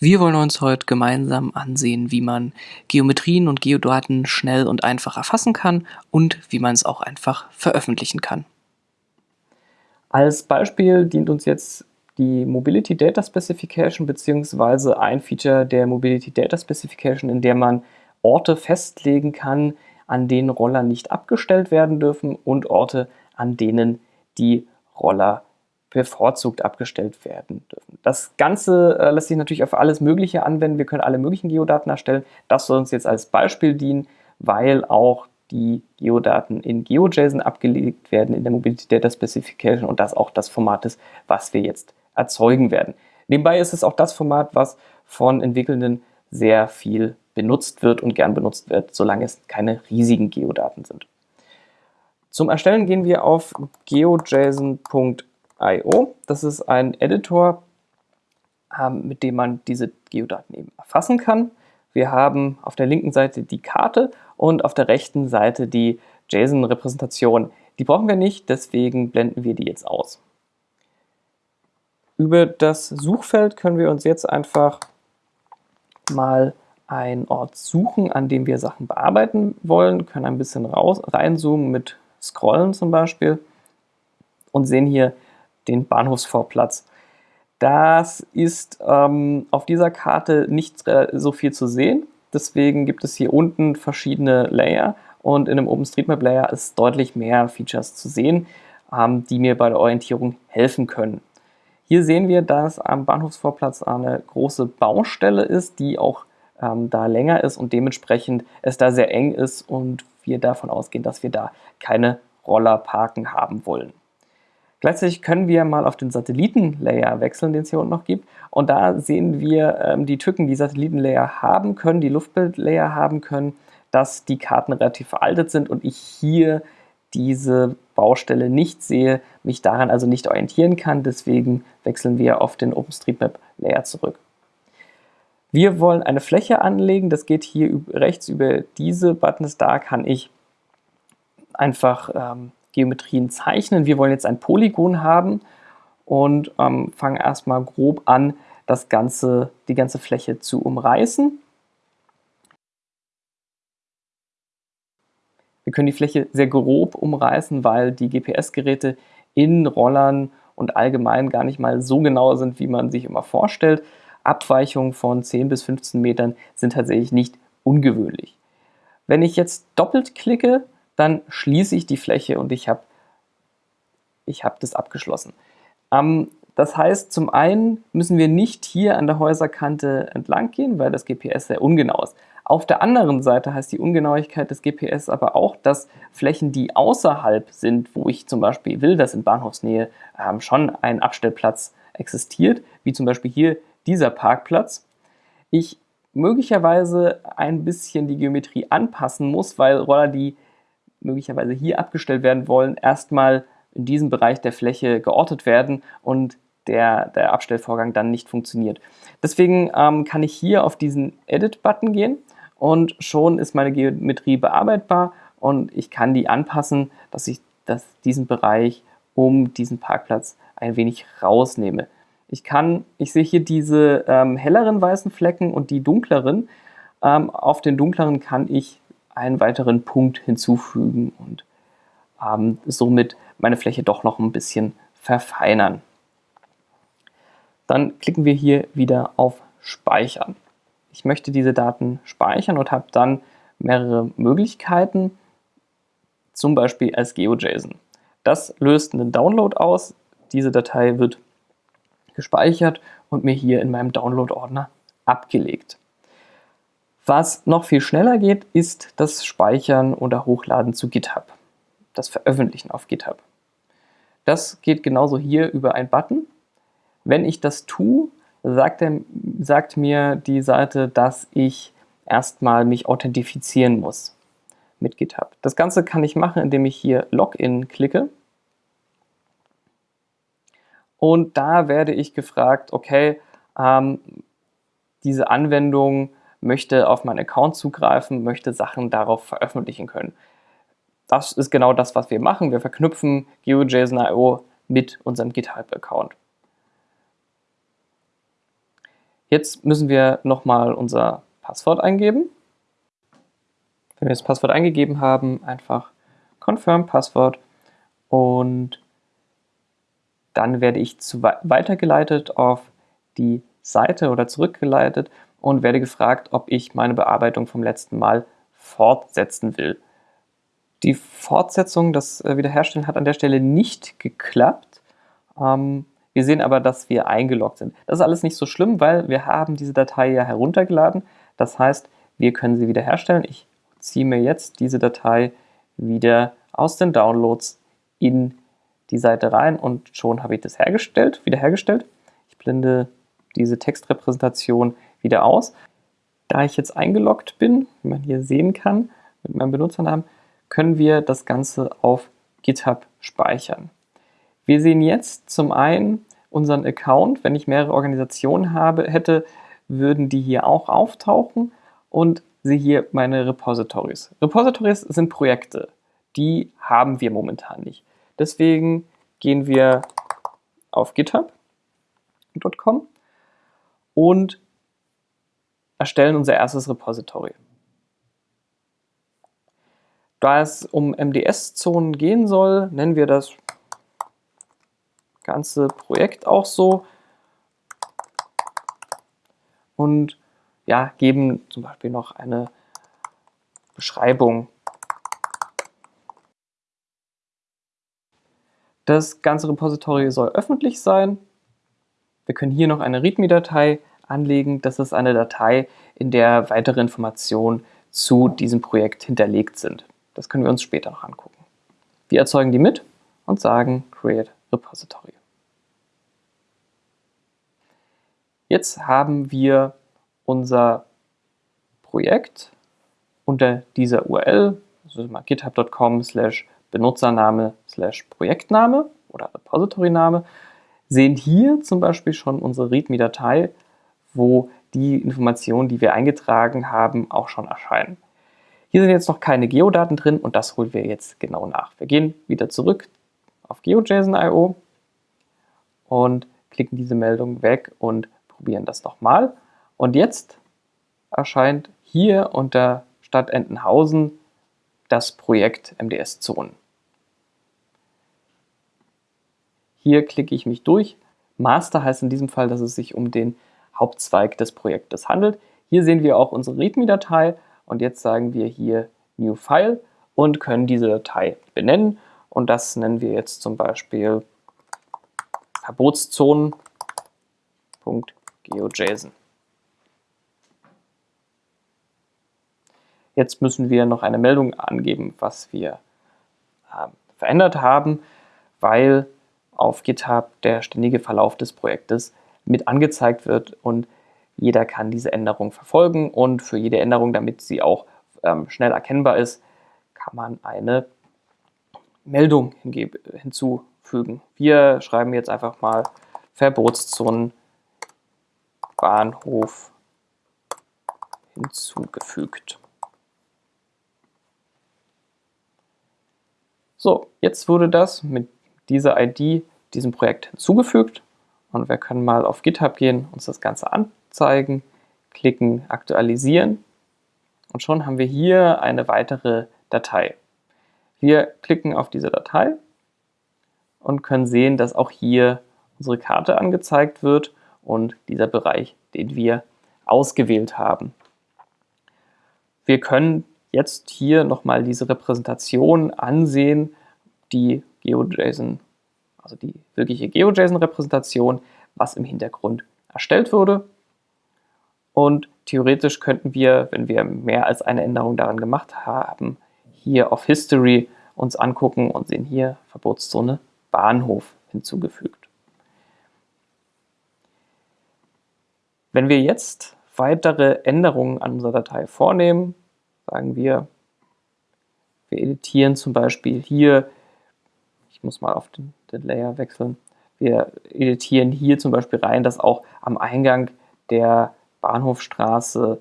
Wir wollen uns heute gemeinsam ansehen, wie man Geometrien und Geodaten schnell und einfach erfassen kann und wie man es auch einfach veröffentlichen kann. Als Beispiel dient uns jetzt die Mobility Data Specification bzw. ein Feature der Mobility Data Specification, in der man Orte festlegen kann, an denen Roller nicht abgestellt werden dürfen und Orte, an denen die Roller bevorzugt abgestellt werden dürfen. Das Ganze äh, lässt sich natürlich auf alles Mögliche anwenden. Wir können alle möglichen Geodaten erstellen. Das soll uns jetzt als Beispiel dienen, weil auch die Geodaten in GeoJSON abgelegt werden in der Mobility Data Specification und das auch das Format ist, was wir jetzt erzeugen werden. Nebenbei ist es auch das Format, was von Entwickelnden sehr viel benutzt wird und gern benutzt wird, solange es keine riesigen Geodaten sind. Zum Erstellen gehen wir auf geojson.org IO. Das ist ein Editor, ähm, mit dem man diese Geodaten eben erfassen kann. Wir haben auf der linken Seite die Karte und auf der rechten Seite die JSON-Repräsentation. Die brauchen wir nicht, deswegen blenden wir die jetzt aus. Über das Suchfeld können wir uns jetzt einfach mal einen Ort suchen, an dem wir Sachen bearbeiten wollen, können ein bisschen raus, reinzoomen mit Scrollen zum Beispiel und sehen hier den Bahnhofsvorplatz. Das ist ähm, auf dieser Karte nicht äh, so viel zu sehen. Deswegen gibt es hier unten verschiedene Layer und in einem OpenStreetMap Layer ist deutlich mehr Features zu sehen, ähm, die mir bei der Orientierung helfen können. Hier sehen wir, dass am Bahnhofsvorplatz eine große Baustelle ist, die auch ähm, da länger ist und dementsprechend es da sehr eng ist und wir davon ausgehen, dass wir da keine Rollerparken haben wollen. Gleichzeitig können wir mal auf den Satellitenlayer wechseln, den es hier unten noch gibt. Und da sehen wir ähm, die Tücken, die Satellitenlayer haben können, die Luftbildlayer haben können, dass die Karten relativ veraltet sind und ich hier diese Baustelle nicht sehe, mich daran also nicht orientieren kann. Deswegen wechseln wir auf den OpenStreetMap-Layer zurück. Wir wollen eine Fläche anlegen, das geht hier rechts über diese Buttons, da kann ich einfach ähm, Geometrien zeichnen. Wir wollen jetzt ein Polygon haben und ähm, fangen erstmal grob an, das ganze, die ganze Fläche zu umreißen. Wir können die Fläche sehr grob umreißen, weil die GPS-Geräte in Rollern und allgemein gar nicht mal so genau sind, wie man sich immer vorstellt. Abweichungen von 10 bis 15 Metern sind tatsächlich nicht ungewöhnlich. Wenn ich jetzt doppelt klicke, dann schließe ich die Fläche und ich habe ich hab das abgeschlossen. Ähm, das heißt, zum einen müssen wir nicht hier an der Häuserkante entlang gehen, weil das GPS sehr ungenau ist. Auf der anderen Seite heißt die Ungenauigkeit des GPS aber auch, dass Flächen, die außerhalb sind, wo ich zum Beispiel will, dass in Bahnhofsnähe ähm, schon ein Abstellplatz existiert, wie zum Beispiel hier dieser Parkplatz, ich möglicherweise ein bisschen die Geometrie anpassen muss, weil Roller, die möglicherweise hier abgestellt werden wollen, erstmal in diesem Bereich der Fläche geortet werden und der, der Abstellvorgang dann nicht funktioniert. Deswegen ähm, kann ich hier auf diesen Edit-Button gehen und schon ist meine Geometrie bearbeitbar und ich kann die anpassen, dass ich das, diesen Bereich um diesen Parkplatz ein wenig rausnehme. Ich kann, ich sehe hier diese ähm, helleren weißen Flecken und die dunkleren. Ähm, auf den dunkleren kann ich einen weiteren Punkt hinzufügen und ähm, somit meine Fläche doch noch ein bisschen verfeinern. Dann klicken wir hier wieder auf Speichern. Ich möchte diese Daten speichern und habe dann mehrere Möglichkeiten, zum Beispiel als GeoJSON. Das löst einen Download aus. Diese Datei wird gespeichert und mir hier in meinem Download-Ordner abgelegt. Was noch viel schneller geht, ist das Speichern oder Hochladen zu GitHub. Das Veröffentlichen auf GitHub. Das geht genauso hier über einen Button. Wenn ich das tue, sagt, er, sagt mir die Seite, dass ich erstmal mich authentifizieren muss mit GitHub. Das Ganze kann ich machen, indem ich hier Login klicke. Und da werde ich gefragt, okay, ähm, diese Anwendung möchte auf meinen Account zugreifen, möchte Sachen darauf veröffentlichen können. Das ist genau das, was wir machen. Wir verknüpfen GeoJSON.io mit unserem GitHub-Account. Jetzt müssen wir nochmal unser Passwort eingeben. Wenn wir das Passwort eingegeben haben, einfach Confirm Passwort und dann werde ich weitergeleitet auf die Seite oder zurückgeleitet und werde gefragt, ob ich meine Bearbeitung vom letzten Mal fortsetzen will. Die Fortsetzung, das äh, Wiederherstellen hat an der Stelle nicht geklappt. Ähm, wir sehen aber, dass wir eingeloggt sind. Das ist alles nicht so schlimm, weil wir haben diese Datei ja heruntergeladen. Das heißt, wir können sie wiederherstellen. Ich ziehe mir jetzt diese Datei wieder aus den Downloads in die Seite rein und schon habe ich das hergestellt, wiederhergestellt. Ich blende diese Textrepräsentation wieder aus. Da ich jetzt eingeloggt bin, wie man hier sehen kann, mit meinem Benutzernamen, können wir das Ganze auf GitHub speichern. Wir sehen jetzt zum einen unseren Account. Wenn ich mehrere Organisationen habe, hätte, würden die hier auch auftauchen und sehe hier meine Repositories. Repositories sind Projekte, die haben wir momentan nicht. Deswegen gehen wir auf github.com und erstellen unser erstes Repository. Da es um MDS-Zonen gehen soll, nennen wir das ganze Projekt auch so und ja, geben zum Beispiel noch eine Beschreibung. Das ganze Repository soll öffentlich sein. Wir können hier noch eine README-Datei anlegen. Das ist eine Datei, in der weitere Informationen zu diesem Projekt hinterlegt sind. Das können wir uns später noch angucken. Wir erzeugen die mit und sagen Create Repository. Jetzt haben wir unser Projekt unter dieser URL, also github.com slash Benutzername slash Projektname oder Repository-Name, sehen hier zum Beispiel schon unsere README-Datei, wo die Informationen, die wir eingetragen haben, auch schon erscheinen. Hier sind jetzt noch keine Geodaten drin und das holen wir jetzt genau nach. Wir gehen wieder zurück auf GeoJSON.io und klicken diese Meldung weg und probieren das nochmal. Und jetzt erscheint hier unter Stadt Entenhausen das Projekt MDS Zonen. Hier klicke ich mich durch. Master heißt in diesem Fall, dass es sich um den Hauptzweig des Projektes handelt. Hier sehen wir auch unsere README-Datei und jetzt sagen wir hier New File und können diese Datei benennen. Und das nennen wir jetzt zum Beispiel Verbotszonen.geojson. Jetzt müssen wir noch eine Meldung angeben, was wir äh, verändert haben, weil auf GitHub der ständige Verlauf des Projektes mit angezeigt wird und jeder kann diese Änderung verfolgen und für jede Änderung, damit sie auch ähm, schnell erkennbar ist, kann man eine Meldung hinzufügen. Wir schreiben jetzt einfach mal Verbotszonen Bahnhof hinzugefügt. So, jetzt wurde das mit dieser ID diesem Projekt hinzugefügt und wir können mal auf GitHub gehen, uns das Ganze anschauen zeigen, klicken Aktualisieren und schon haben wir hier eine weitere Datei. Wir klicken auf diese Datei und können sehen, dass auch hier unsere Karte angezeigt wird und dieser Bereich, den wir ausgewählt haben. Wir können jetzt hier nochmal diese Repräsentation ansehen, die GeoJSON, also die wirkliche GeoJSON-Repräsentation, was im Hintergrund erstellt wurde. Und theoretisch könnten wir, wenn wir mehr als eine Änderung daran gemacht haben, hier auf History uns angucken und sehen hier Verbotszone Bahnhof hinzugefügt. Wenn wir jetzt weitere Änderungen an unserer Datei vornehmen, sagen wir, wir editieren zum Beispiel hier, ich muss mal auf den, den Layer wechseln, wir editieren hier zum Beispiel rein, dass auch am Eingang der Bahnhofstraße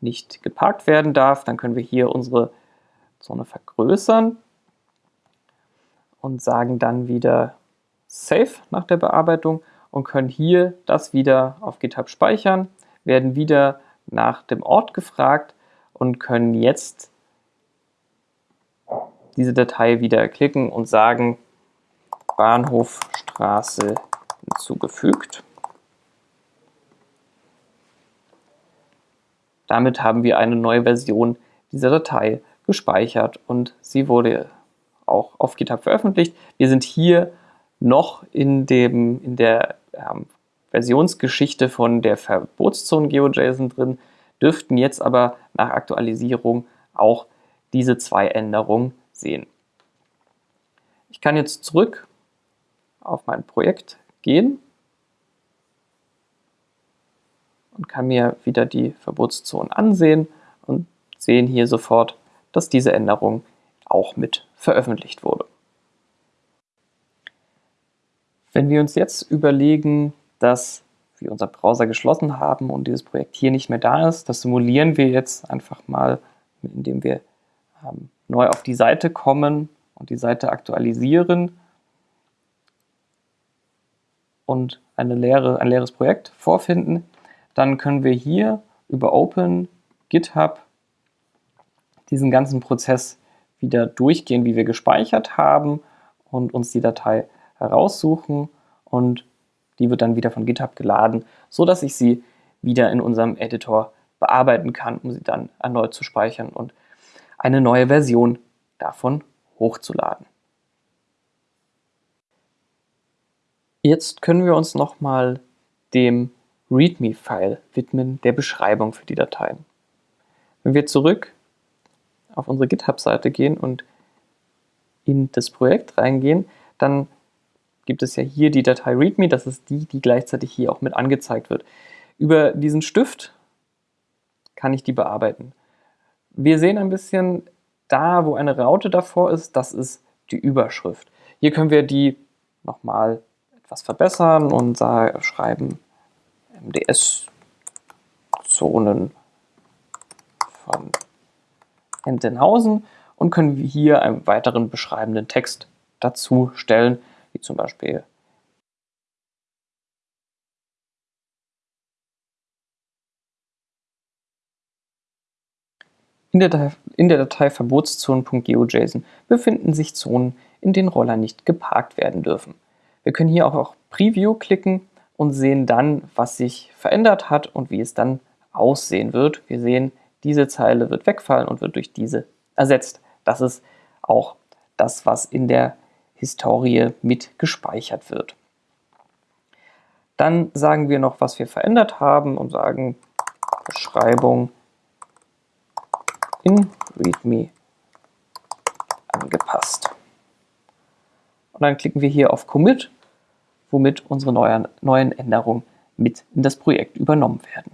nicht geparkt werden darf. Dann können wir hier unsere Zone vergrößern und sagen dann wieder Save nach der Bearbeitung. und können hier das wieder auf GitHub speichern, werden wieder nach dem Ort gefragt und können jetzt diese Datei wieder klicken und sagen Bahnhofstraße hinzugefügt. Damit haben wir eine neue Version dieser Datei gespeichert und sie wurde auch auf GitHub veröffentlicht. Wir sind hier noch in, dem, in der ähm, Versionsgeschichte von der Verbotszone GeoJSON drin, dürften jetzt aber nach Aktualisierung auch diese zwei Änderungen sehen. Ich kann jetzt zurück auf mein Projekt gehen und kann mir wieder die Verbotszonen ansehen und sehen hier sofort, dass diese Änderung auch mit veröffentlicht wurde. Wenn wir uns jetzt überlegen, dass wir unseren Browser geschlossen haben und dieses Projekt hier nicht mehr da ist, das simulieren wir jetzt einfach mal, indem wir ähm, neu auf die Seite kommen und die Seite aktualisieren und eine leere, ein leeres Projekt vorfinden, dann können wir hier über Open GitHub diesen ganzen Prozess wieder durchgehen, wie wir gespeichert haben und uns die Datei heraussuchen und die wird dann wieder von GitHub geladen, so dass ich sie wieder in unserem Editor bearbeiten kann, um sie dann erneut zu speichern und eine neue Version davon hochzuladen. Jetzt können wir uns nochmal dem README-File widmen, der Beschreibung für die Dateien. Wenn wir zurück auf unsere GitHub-Seite gehen und in das Projekt reingehen, dann gibt es ja hier die Datei README, das ist die, die gleichzeitig hier auch mit angezeigt wird. Über diesen Stift kann ich die bearbeiten. Wir sehen ein bisschen da, wo eine Raute davor ist, das ist die Überschrift. Hier können wir die nochmal etwas verbessern und schreiben MDS-Zonen von Entenhausen und können hier einen weiteren beschreibenden Text dazu stellen, wie zum Beispiel In der, Datei, in der Datei Verbotszonen.geojson befinden sich Zonen, in denen Roller nicht geparkt werden dürfen. Wir können hier auch auf Preview klicken und sehen dann, was sich verändert hat und wie es dann aussehen wird. Wir sehen, diese Zeile wird wegfallen und wird durch diese ersetzt. Das ist auch das, was in der Historie mit gespeichert wird. Dann sagen wir noch, was wir verändert haben und sagen Beschreibung in README angepasst. Und dann klicken wir hier auf Commit, womit unsere neuen, Änderungen mit in das Projekt übernommen werden.